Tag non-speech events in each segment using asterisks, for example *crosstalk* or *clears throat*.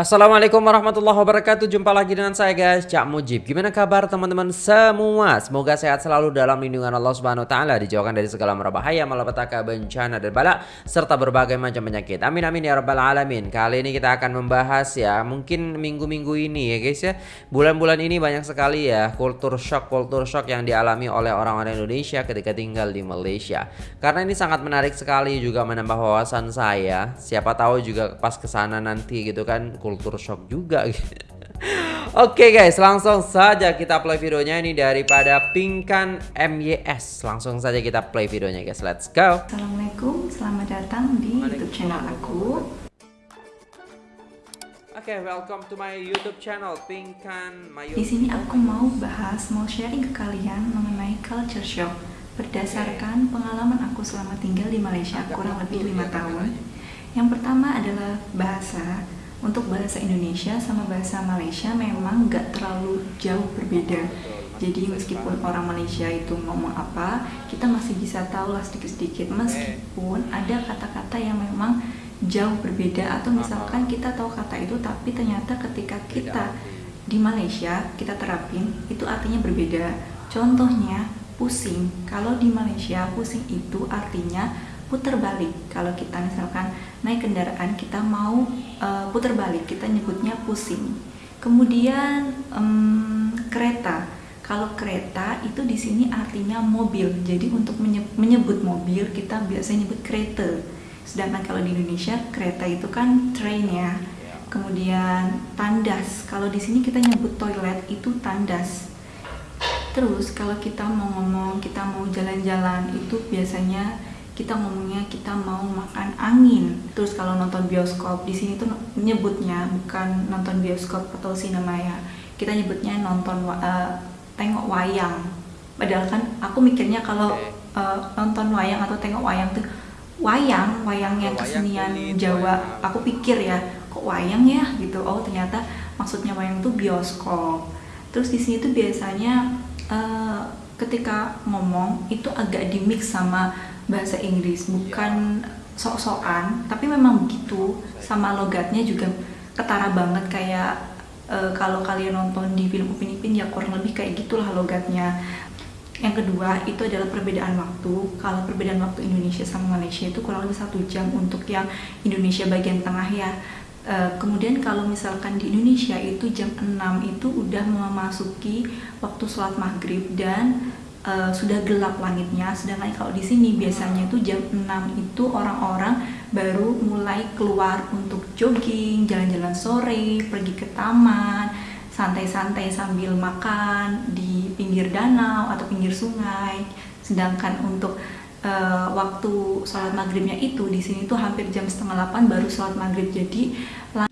Assalamualaikum warahmatullahi wabarakatuh. Jumpa lagi dengan saya guys Cak Mujib. Gimana kabar teman-teman semua? Semoga sehat selalu dalam lindungan Allah subhanahu wa ta'ala Dijauhkan dari segala merbahaya Malapetaka bencana dan balak Serta berbagai macam penyakit. Amin amin ya rabbal alamin. Kali ini kita akan membahas ya Mungkin minggu-minggu ini ya guys ya. Bulan-bulan ini banyak sekali ya Kultur shock Kultur shock yang dialami oleh orang-orang Indonesia Ketika tinggal di Malaysia. Karena ini sangat menarik sekali Juga menambah wawasan saya. Siapa tahu juga pas ke sana nanti gitu kan kultur shock juga *laughs* Oke okay guys, langsung saja kita play videonya ini daripada Pingkan MYS. Langsung saja kita play videonya guys. Let's go. Assalamualaikum, selamat datang di YouTube channel aku. Oke, okay, welcome to my YouTube channel Pingkan Mayu. Di sini aku mau bahas, mau sharing ke kalian mengenai culture shock berdasarkan pengalaman aku selama tinggal di Malaysia kurang lebih lima tahun. Yang pertama adalah bahasa untuk bahasa Indonesia sama bahasa Malaysia memang nggak terlalu jauh berbeda. Jadi meskipun orang Malaysia itu ngomong apa, kita masih bisa tahu lah sedikit-sedikit. Meskipun ada kata-kata yang memang jauh berbeda atau misalkan kita tahu kata itu tapi ternyata ketika kita di Malaysia kita terapin itu artinya berbeda. Contohnya pusing. Kalau di Malaysia pusing itu artinya putar balik. Kalau kita misalkan naik kendaraan kita mau uh, putar balik kita nyebutnya pusing. Kemudian um, kereta. Kalau kereta itu di sini artinya mobil. Jadi untuk menyebut mobil kita biasanya nyebut kereta. Sedangkan kalau di Indonesia kereta itu kan train ya. Kemudian tandas. Kalau di sini kita nyebut toilet itu tandas. Terus kalau kita mau ngomong kita mau jalan-jalan itu biasanya kita ngomongnya kita mau makan angin. Terus kalau nonton bioskop di sini tuh nyebutnya bukan nonton bioskop atau sinema ya. Kita nyebutnya nonton uh, tengok wayang. Padahal kan aku mikirnya kalau uh, nonton wayang atau tengok wayang tuh wayang wayang yang kesenian Jawa. aku pikir ya kok wayang ya gitu. Oh ternyata maksudnya wayang tuh bioskop. Terus di sini tuh biasanya uh, ketika ngomong itu agak dimix sama bahasa Inggris bukan sok-sokan tapi memang begitu. Sama logatnya juga ketara banget kayak e, kalau kalian nonton di film Upin Ipin ya kurang lebih kayak gitulah logatnya. Yang kedua itu adalah perbedaan waktu. Kalau perbedaan waktu Indonesia sama Malaysia itu kurang lebih satu jam untuk yang Indonesia bagian tengah ya. E, kemudian kalau misalkan di Indonesia itu jam 6 itu udah memasuki waktu sholat maghrib dan uh, sudah gelap langitnya sedangkan kalau di sini biasanya itu jam 6 itu orang-orang baru mulai keluar untuk jogging, jalan-jalan sore, pergi ke taman, santai-santai sambil makan di pinggir danau atau pinggir sungai. Sedangkan untuk uh, waktu sholat maghribnya itu di sini tuh hampir jam setengah 8 baru sholat maghrib jadi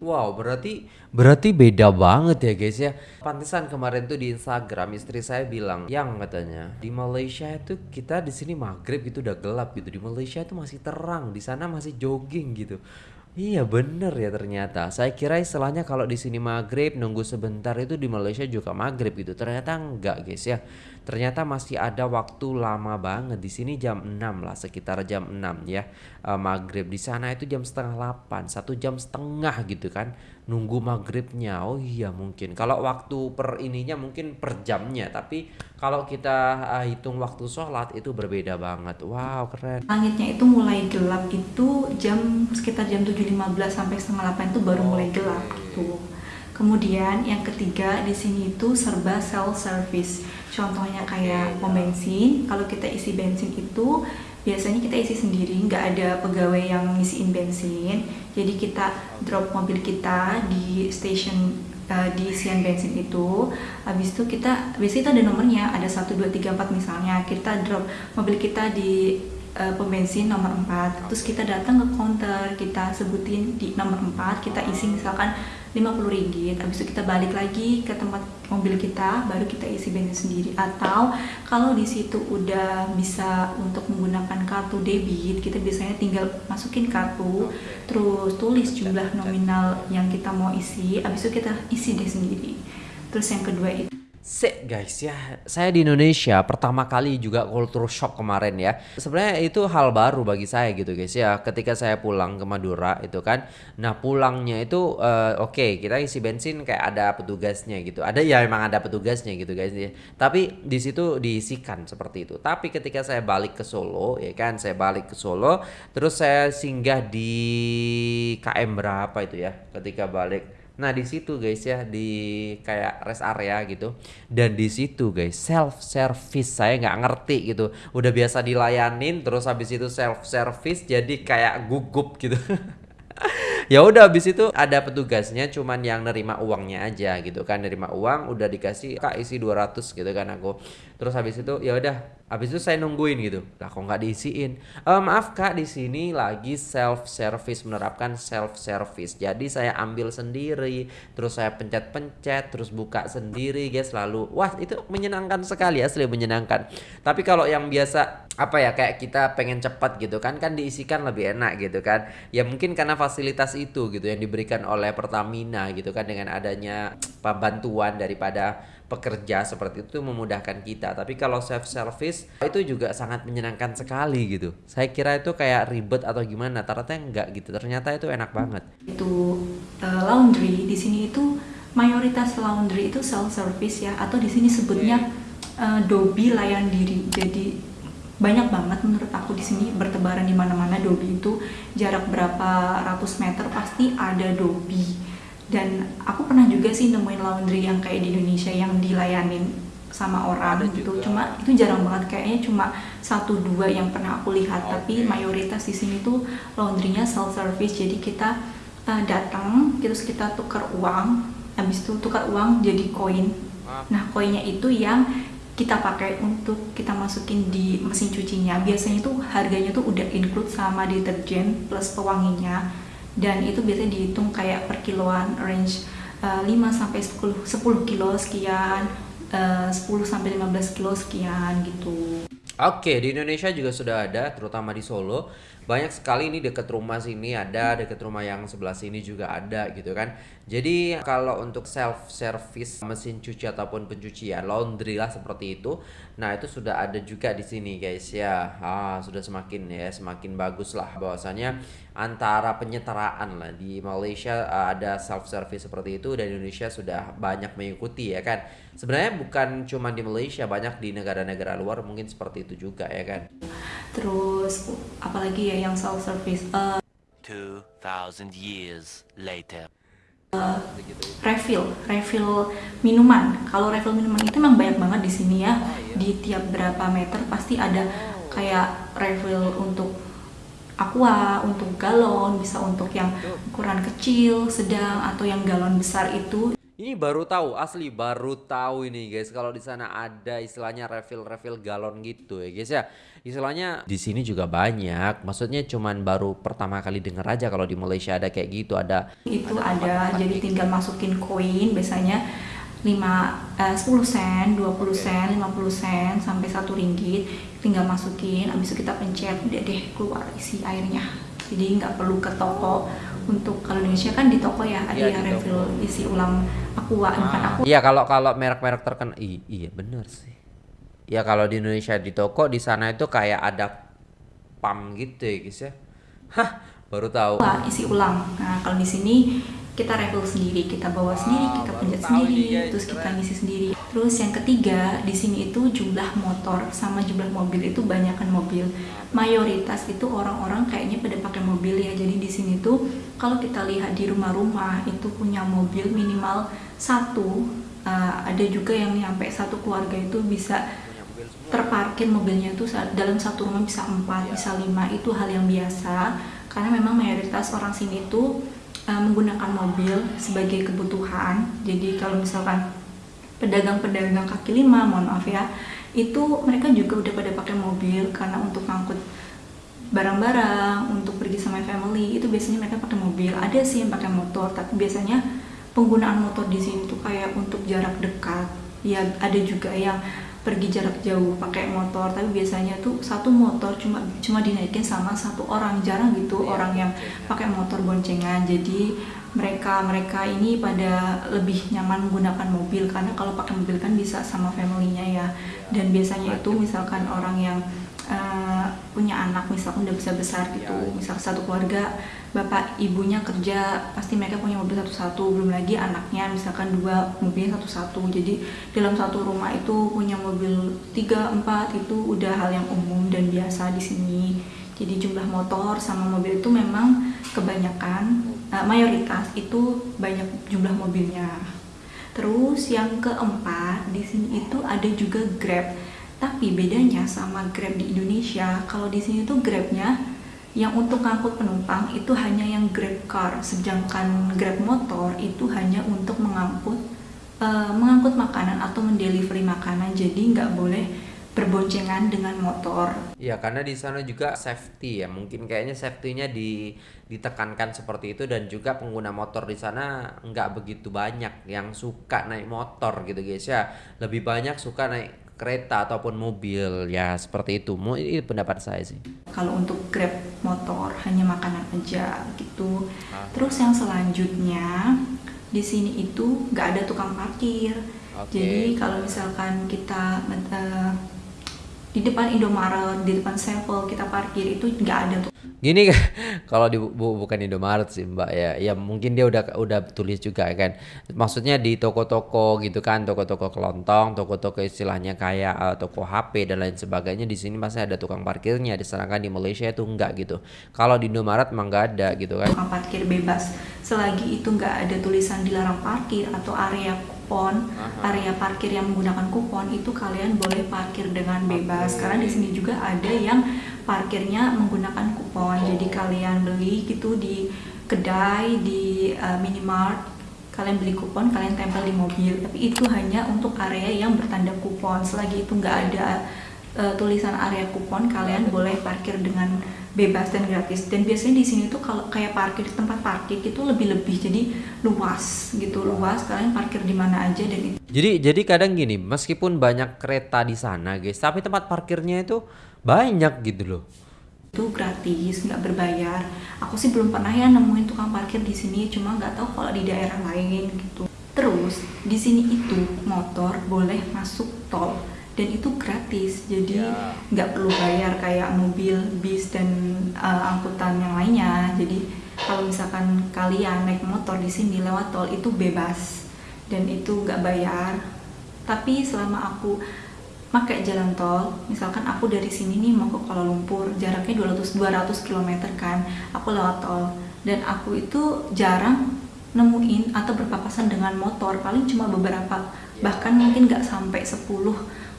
Wow, berarti berarti beda banget ya guys ya. Pantesan kemarin tuh di Instagram istri saya bilang, "Yang katanya di Malaysia itu kita di sini maghrib itu udah gelap gitu. Di Malaysia itu masih terang, di sana masih jogging gitu." Iya bener ya ternyata. Saya kira istilahnya kalau di sini maghrib nunggu sebentar itu di Malaysia juga maghrib gitu. Ternyata enggak guys ya. Ternyata masih ada waktu lama banget. Di sini jam 6 lah sekitar jam 6 ya uh, maghrib. Di sana itu jam setengah 8 satu jam setengah gitu kan nunggu maghribnya. Oh iya mungkin. Kalau waktu per ininya mungkin per jamnya. Tapi kalau kita uh, hitung waktu sholat itu berbeda banget. Wow keren. Langitnya itu mulai gelap itu jam sekitar jam 7 7.15 sampai setengah 8 itu baru mulai gelap gitu. Kemudian yang ketiga di sini itu serba self service. Contohnya kayak pom bensin, kalau kita isi bensin itu biasanya kita isi sendiri, nggak ada pegawai yang ngisiin bensin. Jadi kita drop mobil kita di station uh, di isian bensin itu. Habis itu kita biasanya itu ada nomornya, ada 1 2 3 4 misalnya. Kita drop mobil kita di uh, pembensin nomor 4 terus kita datang ke counter kita sebutin di nomor 4 kita isi misalkan 50 ringgit. Habis itu kita balik lagi ke tempat mobil kita baru kita isi bensin sendiri. Atau kalau di situ udah bisa untuk menggunakan kartu debit kita biasanya tinggal masukin kartu terus tulis jumlah nominal yang kita mau isi. Habis itu kita isi deh sendiri. Terus yang kedua itu Sik guys ya, saya di Indonesia pertama kali juga culture shock kemarin ya. Sebenarnya itu hal baru bagi saya gitu guys ya. Ketika saya pulang ke Madura itu kan, nah pulangnya itu uh, oke okay, kita isi bensin kayak ada petugasnya gitu. Ada ya memang ada petugasnya gitu guys ya. Tapi di situ diisikan seperti itu. Tapi ketika saya balik ke Solo ya kan, saya balik ke Solo, terus saya singgah di KM berapa itu ya? Ketika balik Nah di situ guys ya di kayak rest area gitu. Dan di situ guys self service saya nggak ngerti gitu. Udah biasa dilayanin terus habis itu self service jadi kayak gugup gitu *laughs* ya udah habis itu ada petugasnya cuman yang nerima uangnya aja gitu kan nerima uang udah dikasih kak isi 200 gitu kan aku terus habis itu ya udah Habis itu saya nungguin gitu. Lah kok nggak diisiin? E, maaf kak di sini lagi self service menerapkan self service. Jadi saya ambil sendiri, terus saya pencet-pencet, terus buka sendiri guys lalu. Wah itu menyenangkan sekali asli menyenangkan. Tapi kalau yang biasa apa ya kayak kita pengen cepat gitu kan kan diisikan lebih enak gitu kan. Ya mungkin karena fasilitas itu gitu yang diberikan oleh Pertamina gitu kan dengan adanya bantuan daripada pekerja seperti itu memudahkan kita. Tapi kalau self service itu juga sangat menyenangkan sekali gitu. Saya kira itu kayak ribet atau gimana, ternyata enggak gitu. Ternyata itu enak banget. Itu uh, laundry di sini itu mayoritas laundry itu self service ya atau di sini sebutnya uh, dobi layan diri. Jadi banyak banget menurut aku di sini bertebaran di mana-mana. Dobi itu jarak berapa ratus meter pasti ada dobi. Dan aku pernah juga sih nemuin laundry yang kayak di Indonesia yang dilayanin sama orang Ada gitu. juga. cuma itu jarang banget. Kayaknya cuma satu dua yang pernah aku lihat. Okay. tapi mayoritas di sini tuh laundrynya self service jadi kita uh, datang terus kita tukar uang. Habis itu tukar uang jadi koin. Nah koinnya itu yang kita pakai untuk kita masukin di mesin cucinya biasanya tuh harganya tuh udah include sama deterjen plus pewanginya dan itu biasanya dihitung kayak per kiloan range uh, 5 sampai 10 10 kilo sekian uh, 10 sampai 15 kilo sekian gitu. Oke, di Indonesia juga sudah ada, terutama di Solo. Banyak sekali ini dekat rumah sini ada, dekat rumah yang sebelah sini juga ada gitu kan. Jadi kalau untuk self service mesin cuci ataupun pencucian laundry lah seperti itu, nah itu sudah ada juga di sini guys ya. Ah, sudah semakin ya semakin bagus lah bahwasanya antara penyetaraan lah di Malaysia uh, ada self service seperti itu dan Indonesia sudah banyak mengikuti ya kan. Sebenarnya bukan cuma di Malaysia, banyak di negara-negara luar mungkin seperti itu juga ya kan. Terus apalagi ya yang self service uh, 2000 years later uh, refill, refill minuman. Kalau refill minuman itu memang banyak banget di sini ya. Di tiap berapa meter pasti ada kayak refill untuk aqua, untuk galon, bisa untuk yang ukuran kecil, sedang atau yang galon besar itu ini baru tahu, asli baru tahu ini guys. Kalau di sana ada istilahnya refill-refill galon gitu ya guys ya. Istilahnya di sini juga banyak. Maksudnya cuman baru pertama kali denger aja kalau di Malaysia ada kayak gitu, ada. Itu ada, ada. jadi tinggal masukin koin biasanya 5 eh, 10 sen, 20 sen, 50 sen sampai satu ringgit. Tinggal masukin habis itu kita pencet udah deh keluar isi airnya. Jadi nggak perlu ke toko untuk kalau Indonesia kan di toko ya ada ya, yang refill isi ulang aqua ah. bukan aku iya kalau kalau merek-merek terkenal iya bener sih. Ya kalau di Indonesia di toko di sana itu kayak ada pam gitu ya guys ya. Hah baru tahu. Wah, isi ulang. Nah kalau di sini kita refill sendiri kita bawa sendiri ah, kita pencet sendiri terus kita ngisi sendiri. Terus yang ketiga di sini itu jumlah motor sama jumlah mobil itu banyakkan mobil. Mayoritas itu orang-orang kayaknya pada pakai mobil ya. Jadi di sini tuh kalau kita lihat di rumah-rumah itu punya mobil minimal satu uh, ada juga yang sampai satu keluarga itu bisa terparkir mobilnya itu dalam satu rumah bisa empat bisa lima. Itu hal yang biasa karena memang mayoritas orang sini tuh uh, menggunakan mobil sebagai kebutuhan. Jadi kalau misalkan pedagang-pedagang kaki lima, mohon maaf ya, itu mereka juga udah pada pakai mobil karena untuk ngangkut barang-barang, untuk pergi sama family itu biasanya mereka pakai mobil. Ada sih yang pakai motor, tapi biasanya penggunaan motor di sini tuh kayak untuk jarak dekat. Ya ada juga yang pergi jarak jauh pakai motor tapi biasanya tuh satu motor cuma cuma dinaikin sama satu orang. Jarang gitu Iya, orang yang pakai motor boncengan. Jadi mereka mereka ini pada lebih nyaman menggunakan mobil karena kalau pakai mobil kan bisa sama familynya ya. Dan biasanya itu misalkan orang yang eh, punya anak misalkan udah besar besar gitu. Iya. misal satu keluarga bapak ibunya kerja pasti mereka punya mobil satu-satu. Belum lagi anaknya misalkan dua mobilnya satu-satu. Jadi dalam satu rumah itu punya mobil tiga empat itu udah hal yang umum dan biasa di sini. Jadi jumlah motor sama mobil itu memang kebanyakan eh, mayoritas itu banyak jumlah mobilnya. Terus yang keempat di sini itu ada juga Grab tapi bedanya sama Grab di Indonesia kalau di sini tuh Grabnya yang untuk ngangkut penumpang itu hanya yang Grab car, sedangkan Grab motor itu hanya untuk mengangkut eh, mengangkut makanan atau mendelivery makanan. Jadi nggak boleh berboncengan dengan motor. Ya karena di sana juga safety ya mungkin kayaknya safety-nya di ditekankan seperti itu dan juga pengguna motor di sana nggak begitu banyak yang suka naik motor gitu guys ya lebih banyak suka naik kereta ataupun mobil ya seperti itu ini pendapat saya sih Kalau untuk Grab motor hanya makanan aja gitu. Ah. Terus yang selanjutnya di sini itu nggak ada tukang parkir. Oke. Jadi kalau misalkan kita di depan Indomaret, di depan Sevel kita parkir itu nggak ada tuh. Gini *laughs* kalau di bu- bukan Indomaret sih Mbak ya. Ya mungkin dia udah udah tulis juga kan. Maksudnya di toko-toko gitu kan, toko-toko kelontong, toko-toko istilahnya kayak eh, toko HP dan lain sebagainya di sini masih ada tukang parkirnya. Sedangkan di Malaysia itu enggak gitu. Kalau di Indomaret emang nggak ada gitu kan. tukang parkir bebas selagi itu nggak ada tulisan dilarang parkir atau area kupon Aha. area parkir yang menggunakan kupon itu kalian boleh parkir dengan bebas. Karena di sini juga ada yang parkirnya menggunakan kupon. Jadi kalian beli gitu di kedai di uh, minimart kalian beli kupon kalian tempel di mobil. Tapi itu hanya untuk area yang bertanda kupon. Selagi itu nggak ada uh, tulisan area kupon kalian boleh parkir dengan bebas dan gratis. Dan biasanya di sini tuh kalau kayak parkir tempat parkir itu lebih-lebih jadi luas gitu luas. Kalian parkir di mana aja dan itu. Jadi jadi kadang gini, meskipun banyak kereta di sana guys, tapi tempat parkirnya itu banyak gitu loh. itu gratis nggak berbayar. Aku sih belum pernah ya nemuin tukang parkir di sini cuma nggak tahu kalau di daerah lain gitu. Terus di sini itu motor boleh masuk tol dan itu gratis jadi Ya. nggak perlu bayar kayak mobil bis dan uh, angkutan yang lainnya. Jadi kalau misalkan kalian naik motor di sini lewat tol itu bebas. Dan itu nggak bayar. Tapi selama aku pakai jalan tol misalkan aku dari sini nih mau ke Kuala Lumpur jaraknya 200 200 km kan aku lewat tol. Dan aku itu jarang nemuin atau berpapasan dengan motor paling cuma beberapa. Bahkan mungkin nggak sampai 10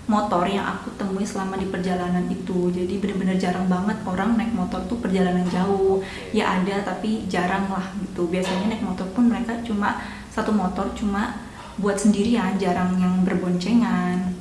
motor yang aku temui selama di perjalanan itu. Jadi bener-bener jarang banget orang naik motor tuh perjalanan jauh. Ya ada tapi jarang lah gitu. Biasanya naik motor pun mereka cuma satu motor cuma buat sendirian jarang yang berboncengan.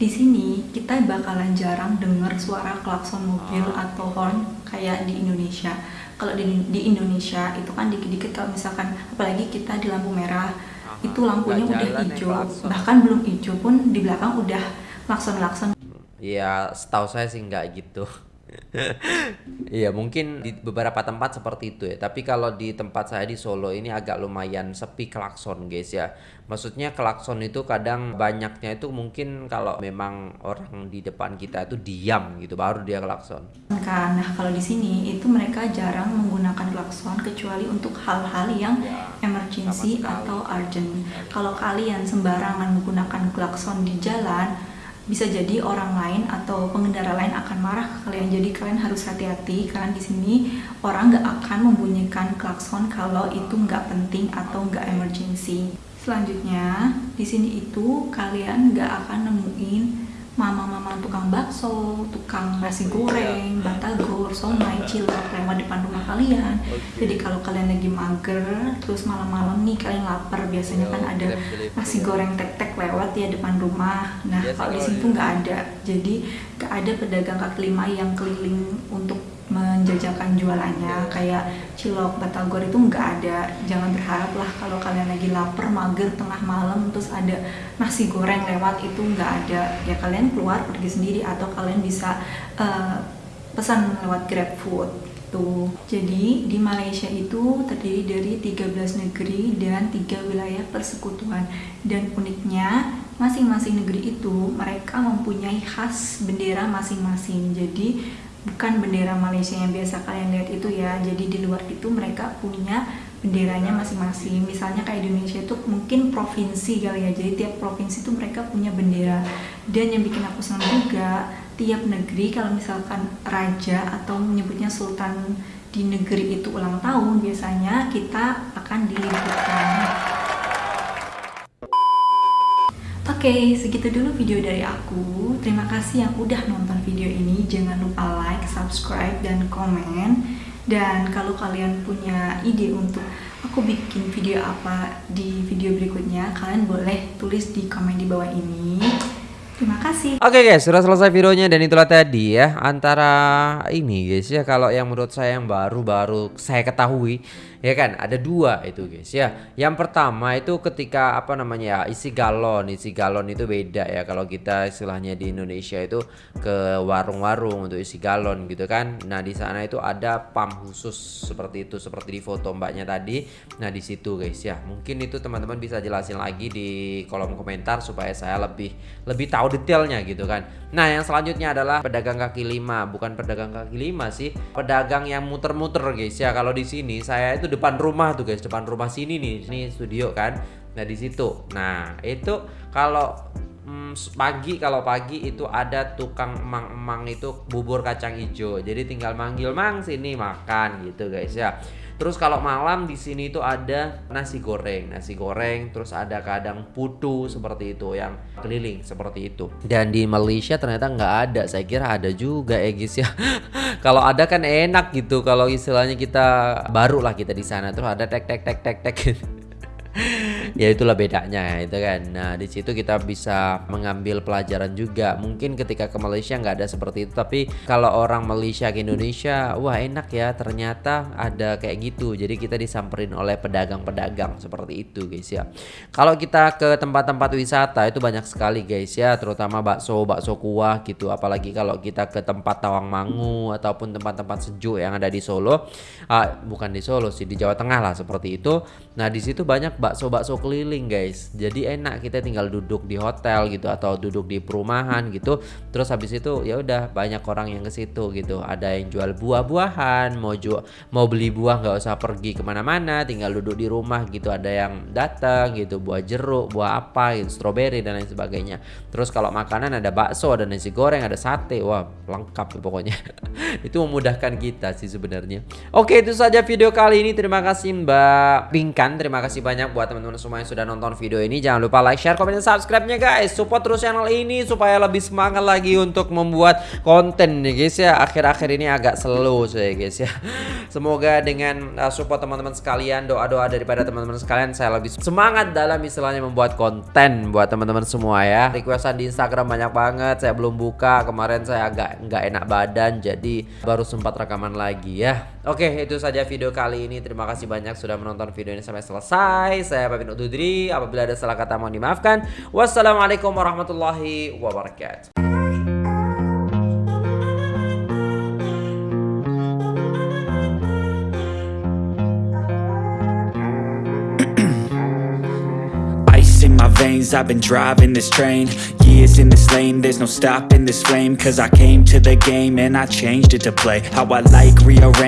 Di sini kita bakalan jarang dengar suara klakson mobil Ah. atau horn kayak di Indonesia. Kalau di, di Indonesia itu kan dikit-dikit kalau misalkan apalagi kita di lampu merah itu lampunya udah hijau, bahkan belum hijau pun di belakang udah klakson-klakson. Ya, setahu saya sih nggak gitu. *laughs* Iya, mungkin di beberapa tempat seperti itu ya. Tapi kalau di tempat saya di Solo ini agak lumayan sepi klakson, guys ya. Maksudnya klakson itu kadang banyaknya itu mungkin kalau memang orang di depan kita itu diam gitu, baru dia klakson. Kan, nah kalau di sini itu mereka jarang menggunakan klakson kecuali untuk hal-hal yang Ya, emergency atau urgent. Kalau kalian sembarangan menggunakan klakson di jalan, bisa jadi orang lain atau pengendara lain akan marah ke kalian. Jadi kalian harus hati-hati karena di sini orang nggak akan membunyikan klakson kalau itu nggak penting atau nggak emergency. Selanjutnya di sini itu kalian nggak akan nemuin mama-mama tukang bakso, tukang nasi goreng, batagor, somai, cilok lewat depan rumah kalian. Jadi kalau kalian lagi mager, terus malam-malam nih kalian lapar, biasanya kan ada nasi goreng tek-tek lewat ya depan rumah. Nah Biasa kalau di sini tuh nggak ada, jadi nggak ada pedagang kaki lima yang keliling untuk menjajakan jualannya kayak cilok batagor itu nggak ada. Jangan berharap lah kalau kalian lagi lapar mager tengah malam terus ada nasi goreng lewat itu nggak ada. Ya kalian keluar pergi sendiri atau kalian bisa uh, pesan lewat grab food tuh jadi di Malaysia itu terdiri dari 13 negeri dan tiga wilayah persekutuan. Dan uniknya masing-masing negeri itu mereka mempunyai khas bendera masing-masing. Jadi bukan bendera Malaysia yang biasa kalian lihat itu ya. Jadi di luar itu mereka punya benderanya masing-masing. Misalnya kayak Indonesia itu mungkin provinsi kali ya. Jadi tiap provinsi itu mereka punya bendera. Dan yang bikin aku senang juga tiap negeri kalau misalkan raja atau menyebutnya sultan di negeri itu ulang tahun biasanya kita akan diliburkan Oke, okay, segitu dulu video dari aku. Terima kasih yang udah nonton video ini. Jangan lupa like, subscribe, dan komen. Dan kalau kalian punya ide untuk aku bikin video apa di video berikutnya, kalian boleh tulis di komen di bawah ini. Terima kasih. Oke guys, sudah selesai videonya dan itulah tadi ya antara ini guys ya kalau yang menurut saya yang baru-baru saya ketahui ya kan? Ada dua itu guys ya. Yang pertama itu ketika apa namanya ya isi galon isi galon itu beda ya. Kalau kita istilahnya di Indonesia itu ke warung-warung untuk isi galon gitu kan. Nah di sana itu ada pump khusus seperti itu seperti di foto mbaknya tadi. Nah di situ guys ya. Mungkin itu teman-teman bisa jelasin lagi di kolom komentar supaya saya lebih lebih tahu detailnya gitu kan. Nah yang selanjutnya adalah pedagang kaki lima. Bukan pedagang kaki lima sih pedagang yang muter-muter guys ya. Kalau di sini saya itu depan rumah tuh guys. Depan rumah sini nih ini studio kan. Nah di situ. Nah itu kalau hmm, pagi kalau pagi itu ada tukang emang-emang itu bubur kacang hijau jadi tinggal manggil mang sini makan gitu guys ya Terus kalau malam di sini itu ada nasi goreng, nasi goreng, terus ada kadang putu seperti itu yang keliling seperti itu. Dan di Malaysia ternyata nggak ada, saya kira ada juga ya guys ya. *laughs* kalau ada kan enak gitu, kalau istilahnya kita baru lah kita di sana terus ada tek tek tek tek tek. *laughs* ya itulah bedanya itu kan. Nah di situ kita bisa mengambil pelajaran juga. Mungkin ketika ke Malaysia nggak ada seperti itu tapi kalau orang Malaysia ke Indonesia wah enak ya ternyata ada kayak gitu. Jadi kita disamperin oleh pedagang-pedagang seperti itu guys ya. Kalau kita ke tempat-tempat wisata itu banyak sekali guys ya. Terutama bakso bakso kuah gitu. Apalagi kalau kita ke tempat Tawangmangu ataupun tempat-tempat sejuk yang ada di Solo. Ah, bukan di Solo sih di Jawa Tengah lah seperti itu. Nah di situ banyak bakso-bakso keliling guys. Jadi enak kita tinggal duduk di hotel gitu atau duduk di perumahan gitu. Terus habis itu ya udah banyak orang yang ke situ gitu. Ada yang jual buah-buahan mau jual mau beli buah nggak usah pergi ke mana-mana tinggal duduk di rumah gitu. Ada yang datang gitu buah jeruk buah apa gitu stroberi dan lain sebagainya. Terus kalau makanan ada bakso ada nasi goreng ada sate. Wah lengkap pokoknya. *laughs* Itu memudahkan kita sih sebenarnya. Oke itu saja video kali ini. Terima kasih Mbak Pinkan terima kasih banyak buat teman-teman semua yang sudah nonton video ini. Jangan lupa like, share, komen, dan subscribe-nya guys. Support terus channel ini supaya lebih semangat lagi untuk membuat konten nih guys ya. Akhir-akhir ini agak slow saya guys ya. *laughs* Semoga dengan uh, support teman-teman sekalian, doa-doa daripada teman-teman sekalian saya lebih semangat dalam istilahnya membuat konten buat teman-teman semua ya. Requestan di Instagram banyak banget. Saya belum buka. Kemarin saya agak nggak enak badan jadi baru sempat rekaman lagi ya. Oke, itu saja video kali ini. Terima kasih banyak sudah menonton video ini sampai selesai. Saya undur diri. Apabila ada salah kata mohon dimaafkan. Wassalamualaikum warahmatullahi wabarakatuh. *clears throat* in my veins I've been driving this train Years in this lane There's no stopping this flame Cause I came to the game And I changed it to play How I like rearrange